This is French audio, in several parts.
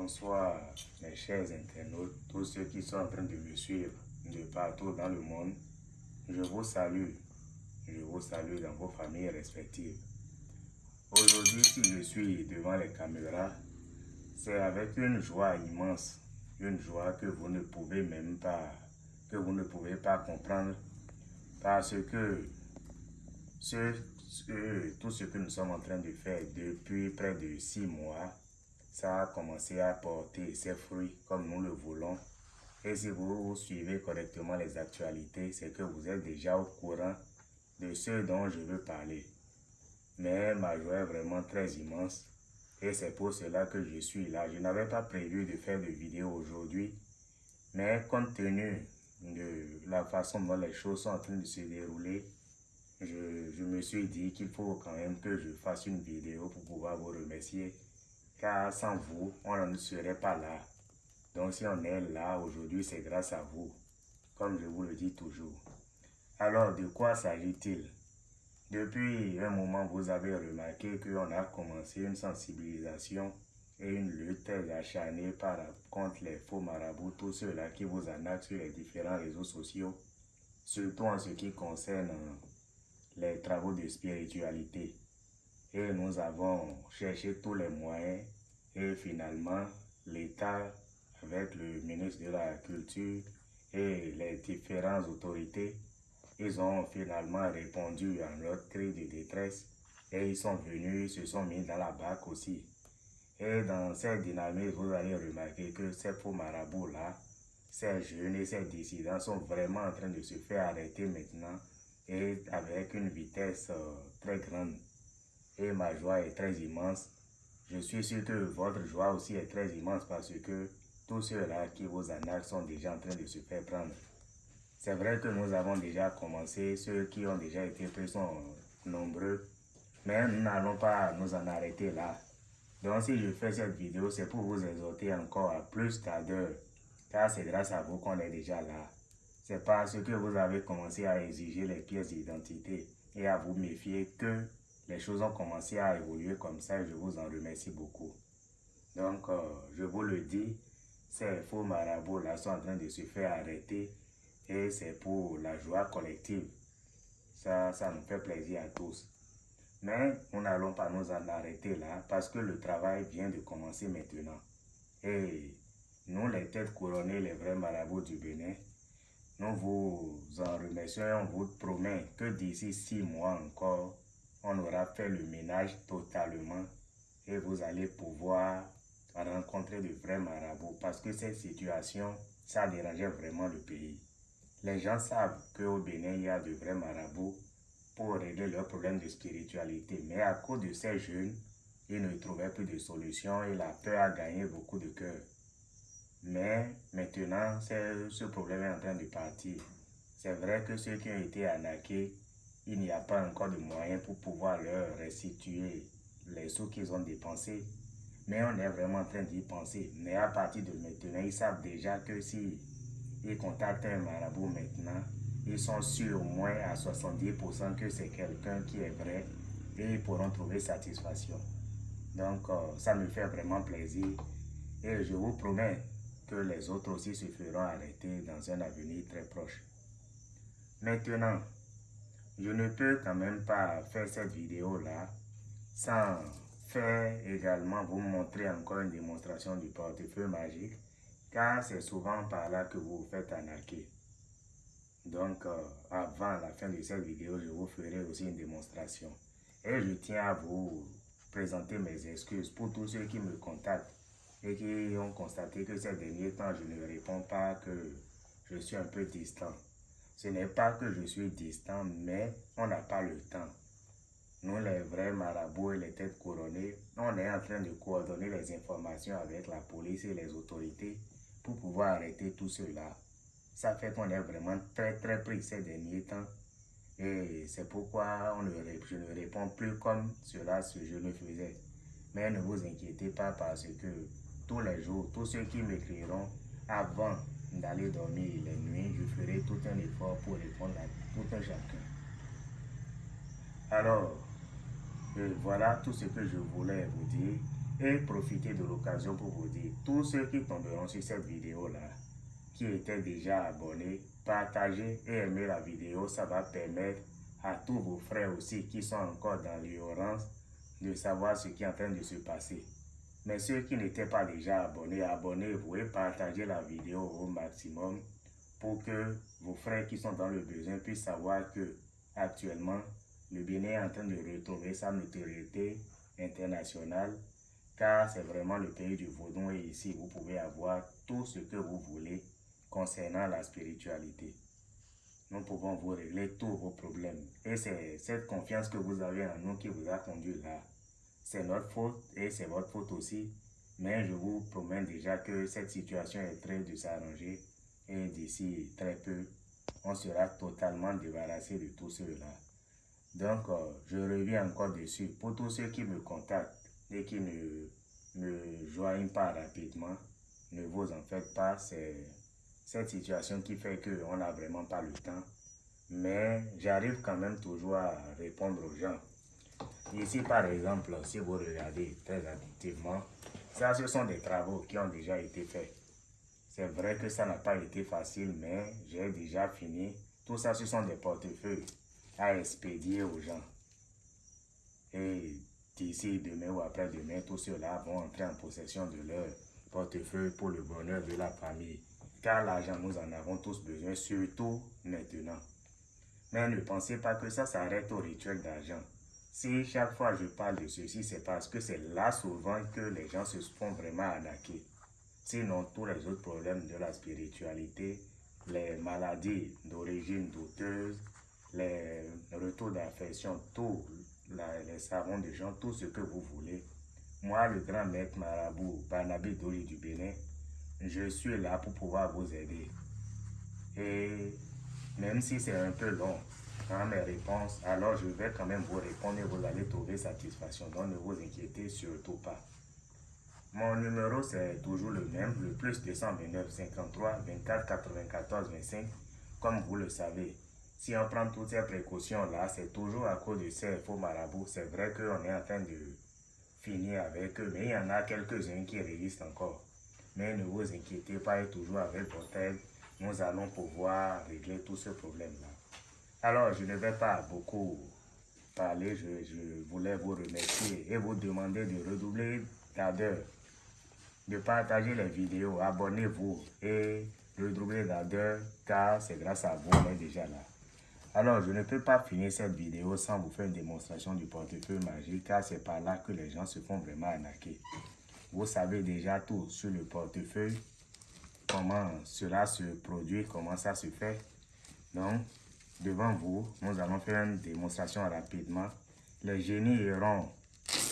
Bonsoir mes chers internautes, tous ceux qui sont en train de me suivre de partout dans le monde. Je vous salue, je vous salue dans vos familles respectives. Aujourd'hui, si je suis devant les caméras, c'est avec une joie immense, une joie que vous ne pouvez même pas, que vous ne pouvez pas comprendre, parce que ce, tout ce que nous sommes en train de faire depuis près de six mois, ça a commencé à porter ses fruits comme nous le voulons. Et si vous suivez correctement les actualités, c'est que vous êtes déjà au courant de ce dont je veux parler. Mais ma joie est vraiment très immense et c'est pour cela que je suis là. Je n'avais pas prévu de faire de vidéo aujourd'hui, mais compte tenu de la façon dont les choses sont en train de se dérouler, je, me suis dit qu'il faut quand même que je fasse une vidéo pour pouvoir vous remercier car sans vous, on ne serait pas là. Donc si on est là aujourd'hui, c'est grâce à vous, comme je vous le dis toujours. Alors, de quoi s'agit-il? Depuis un moment, vous avez remarqué qu'on a commencé une sensibilisation et une lutte acharnée par, contre les faux marabouts, tous ceux-là qui vous en sur les différents réseaux sociaux, surtout en ce qui concerne les travaux de spiritualité. Et nous avons cherché tous les moyens et finalement l'État avec le ministre de la Culture et les différentes autorités, ils ont finalement répondu à notre cri de détresse et ils sont venus, se sont mis dans la bac aussi. Et dans cette dynamique, vous allez remarquer que ces faux marabouts-là, ces jeunes et ces dissidents sont vraiment en train de se faire arrêter maintenant et avec une vitesse euh, très grande et ma joie est très immense. Je suis sûr que votre joie aussi est très immense parce que tous ceux-là qui vous en sont déjà en train de se faire prendre. C'est vrai que nous avons déjà commencé, ceux qui ont déjà été pris sont nombreux, mais nous n'allons pas nous en arrêter là. Donc si je fais cette vidéo, c'est pour vous exhorter encore à plus d'ardeur, car c'est grâce à vous qu'on est déjà là. C'est parce que vous avez commencé à exiger les pièces d'identité et à vous méfier que les choses ont commencé à évoluer comme ça et je vous en remercie beaucoup. Donc, euh, je vous le dis, ces faux marabouts-là sont en train de se faire arrêter et c'est pour la joie collective. Ça, ça nous fait plaisir à tous. Mais nous n'allons pas nous en arrêter là parce que le travail vient de commencer maintenant. Et nous, les têtes couronnées, les vrais marabouts du Bénin, nous vous en remercions et on vous promet que d'ici six mois encore, on aura fait le ménage totalement et vous allez pouvoir rencontrer de vrais marabouts parce que cette situation, ça dérangeait vraiment le pays. Les gens savent qu'au Bénin, il y a de vrais marabouts pour régler leurs problèmes de spiritualité. Mais à cause de ces jeunes, ils ne trouvaient plus de solution et la peur a gagné beaucoup de cœur. Mais maintenant, ce problème est en train de partir. C'est vrai que ceux qui ont été arnaqués il n'y a pas encore de moyens pour pouvoir leur restituer les sous qu'ils ont dépensés. Mais on est vraiment en train d'y penser. Mais à partir de maintenant, ils savent déjà que si ils contactent un marabout maintenant, ils sont sûrs au moins à 70% que c'est quelqu'un qui est vrai et ils pourront trouver satisfaction. Donc, euh, ça me fait vraiment plaisir et je vous promets que les autres aussi se feront arrêter dans un avenir très proche. Maintenant, je ne peux quand même pas faire cette vidéo-là sans faire également vous montrer encore une démonstration du portefeuille magique, car c'est souvent par là que vous vous faites arnaquer. Donc, euh, avant la fin de cette vidéo, je vous ferai aussi une démonstration. Et je tiens à vous présenter mes excuses pour tous ceux qui me contactent et qui ont constaté que ces derniers temps, je ne réponds pas, que je suis un peu distant. Ce n'est pas que je suis distant, mais on n'a pas le temps. Nous, les vrais marabouts et les têtes couronnées, on est en train de coordonner les informations avec la police et les autorités pour pouvoir arrêter tout cela. Ça fait qu'on est vraiment très très pris ces derniers temps. Et c'est pourquoi je ne réponds plus comme cela ce je le faisais. Mais ne vous inquiétez pas parce que tous les jours, tous ceux qui m'écriront avant d'aller dormir les nuits, je ferai tout un effort pour répondre à tout un chacun. Alors, euh, voilà tout ce que je voulais vous dire. et profiter de l'occasion pour vous dire, tous ceux qui tomberont sur cette vidéo-là, qui étaient déjà abonnés, partagez et aimez la vidéo, ça va permettre à tous vos frères aussi qui sont encore dans l'ignorance de savoir ce qui est en train de se passer. Mais ceux qui n'étaient pas déjà abonnés, abonnez-vous et partagez la vidéo au maximum pour que vos frères qui sont dans le besoin puissent savoir que actuellement le Bénin est en train de retrouver sa notoriété internationale car c'est vraiment le pays du vaudon et ici vous pouvez avoir tout ce que vous voulez concernant la spiritualité. Nous pouvons vous régler tous vos problèmes. Et c'est cette confiance que vous avez en nous qui vous a conduit là. C'est notre faute et c'est votre faute aussi. Mais je vous promets déjà que cette situation est très de s'arranger et d'ici très peu, on sera totalement débarrassé de tout cela. Donc, euh, je reviens encore dessus. Pour tous ceux qui me contactent et qui ne me joignent pas rapidement, ne vous en faites pas. C'est cette situation qui fait qu'on n'a vraiment pas le temps. Mais j'arrive quand même toujours à répondre aux gens. Ici, par exemple, si vous regardez très attentivement, ça, ce sont des travaux qui ont déjà été faits. C'est vrai que ça n'a pas été facile, mais j'ai déjà fini. Tout ça, ce sont des portefeuilles à expédier aux gens. Et d'ici demain ou après-demain, tous ceux-là vont entrer en possession de leur portefeuille pour le bonheur de la famille. Car l'argent, nous en avons tous besoin, surtout maintenant. Mais ne pensez pas que ça s'arrête au rituel d'argent. Si chaque fois je parle de ceci, c'est parce que c'est là souvent que les gens se font vraiment arnaquer. Sinon, tous les autres problèmes de la spiritualité, les maladies d'origine douteuse, les retours d'affection, tout, les savons de gens, tout ce que vous voulez. Moi, le grand maître marabout Barnabé Dori du Bénin, je suis là pour pouvoir vous aider. Et même si c'est un peu long mes réponses, alors je vais quand même vous répondre et vous allez trouver satisfaction. Donc ne vous inquiétez surtout pas. Mon numéro c'est toujours le même, le plus 229 53 24 94 25, comme vous le savez. Si on prend toutes ces précautions-là, c'est toujours à cause de ces faux marabouts. C'est vrai qu'on est en train de finir avec eux, mais il y en a quelques-uns qui résistent encore. Mais ne vous inquiétez pas, et toujours avec votre aide, nous allons pouvoir régler tout ce problème-là. Alors, je ne vais pas beaucoup parler, je, voulais vous remercier et vous demander de redoubler d'ardeur, de partager les vidéos, abonnez-vous et redoubler d'ardeur car c'est grâce à vous, on est déjà là. Alors, je ne peux pas finir cette vidéo sans vous faire une démonstration du portefeuille magique car c'est par là que les gens se font vraiment arnaquer. Vous savez déjà tout sur le portefeuille, comment cela se produit, comment ça se fait. Donc, devant vous, nous allons faire une démonstration rapidement. Les génies iront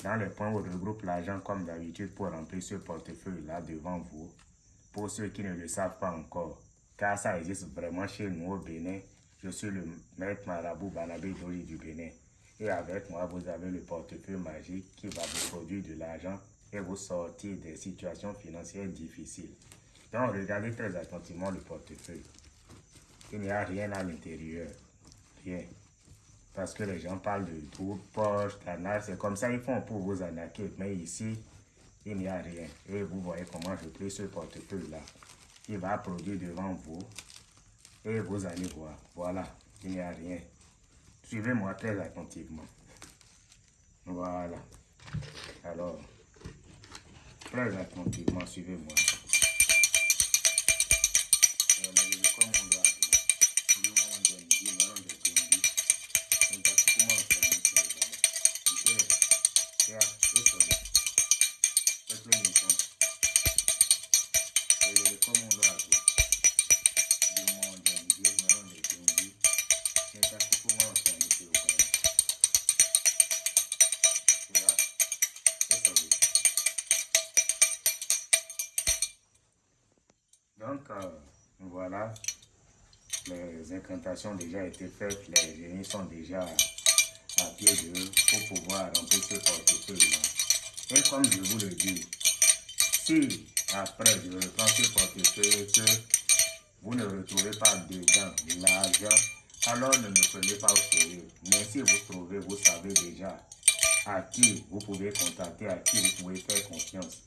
dans les points où regroupe l'argent comme d'habitude pour remplir ce portefeuille-là devant vous. Pour ceux qui ne le savent pas encore, car ça existe vraiment chez nous au Bénin. Je suis le maître marabout Banabé Dori du Bénin. Et avec moi, vous avez le portefeuille magique qui va vous produire de l'argent et vous sortir des situations financières difficiles. Donc, regardez très attentivement le portefeuille. Il n'y a rien à l'intérieur. Rien. Parce que les gens parlent de tout, poche, canal, c'est comme ça ils font pour vous arnaquer. Mais ici, il n'y a rien. Et vous voyez comment je plie ce portefeuille-là. Il va produire devant vous. Et vous allez voir. Voilà, il n'y a rien. Suivez-moi très attentivement. Voilà. Alors, Très attentivement, suivez-moi. Donc, voilà, les incantations déjà été faites, les génies sont déjà à pied d'eux pour pouvoir remplir ce portefeuille-là. Et comme je vous le dis, si après je reprends ce portefeuille que vous ne retrouvez pas dedans l'argent, alors ne me prenez pas au sérieux. Mais si vous trouvez, vous savez déjà à qui vous pouvez contacter, à qui vous pouvez faire confiance.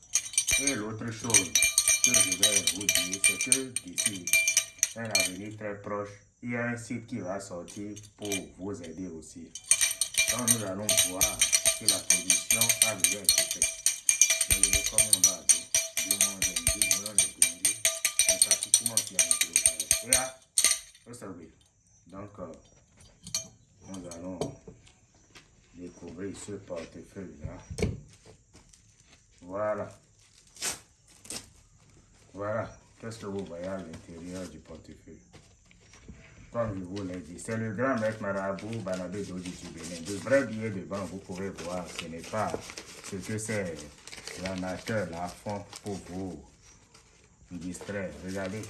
Et l'autre chose que je vais vous dire, c'est que d'ici un avenir très proche, il y a un site qui va sortir pour vous aider aussi. Donc nous allons voir que la position a déjà été faite. Le comme on va dire, le Et là, vous. Donc, euh, nous allons découvrir ce portefeuille-là. Voilà. Voilà. Qu'est-ce que vous voyez à l'intérieur du portefeuille? Comme je vous l'ai dit, c'est le grand maître Marabout Banabé Dodi du Bénin. De vrais billets devant, vous pouvez voir, ce n'est pas ce que c'est l'amateur là fond pour vous distraire. Regardez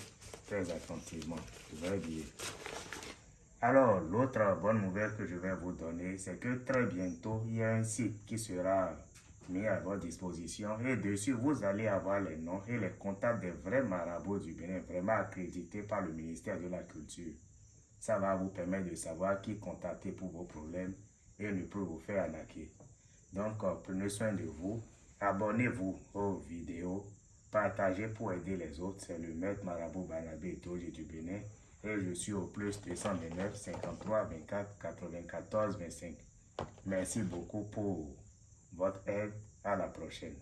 très attentivement, de vrais billets. Alors, l'autre bonne nouvelle que je vais vous donner, c'est que très bientôt, il y a un site qui sera mis à votre disposition et dessus, vous allez avoir les noms et les contacts des vrais marabouts du Bénin, vraiment accrédités par le ministère de la Culture. Ça va vous permettre de savoir qui contacter pour vos problèmes et ne peut vous faire arnaquer. Donc, euh, prenez soin de vous, abonnez-vous aux vidéos, partagez pour aider les autres. C'est le maître Marabout Banabé Doge du Bénin et je suis au plus 229 53 24 94 25. Merci beaucoup pour votre aide. À la prochaine.